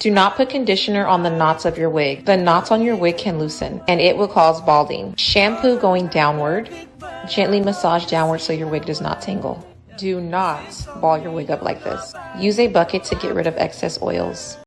Do not put conditioner on the knots of your wig. The knots on your wig can loosen and it will cause balding. Shampoo going downward. Gently massage downward so your wig does not tangle. Do not ball your wig up like this. Use a bucket to get rid of excess oils.